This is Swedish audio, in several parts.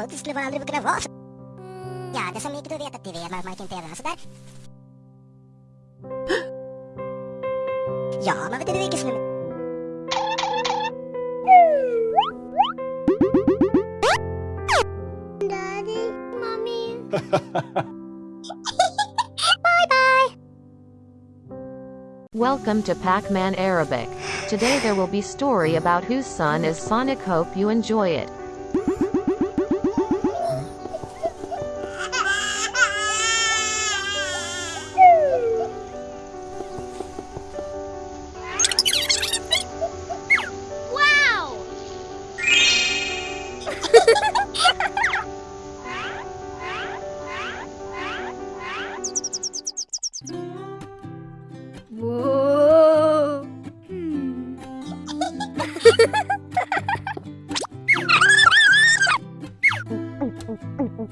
Och det skulle man aldrig kunna vara så. Ja, det så mycket du vet att du vet, man man kan inte sådär. Ja, man vet inte vilket som är... Daddy, mommy. Welcome to Pac-Man Arabic. Today there will be story about whose son is Sonic hope you enjoy it. Ha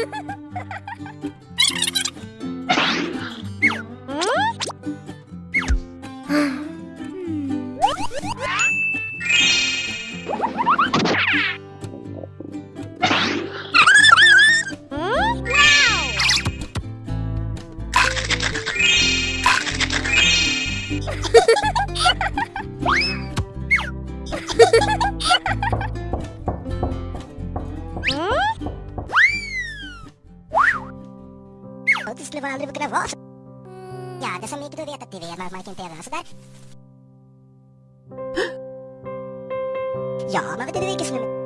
ha ha! Och det skulle man aldrig kunna vara så. Ja, det är så mycket du vet att du vet, man kan inte göra sådär. Ja, man vet inte vilket som är...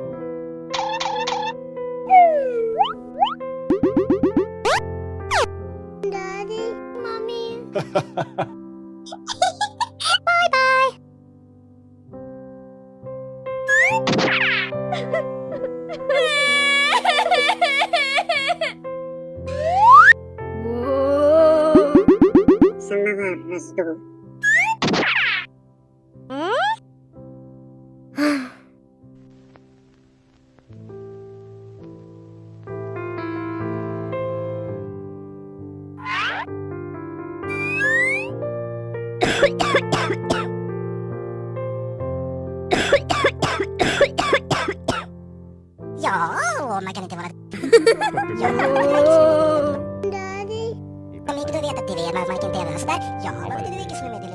Daddy, mommy. bye bye. 話どうよう負けてもらった。Udda Veta TV med Majken TV. Alltså där, ja, man vill vilka som är med